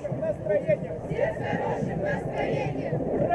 хорошим настроением! Все с хорошим настроением!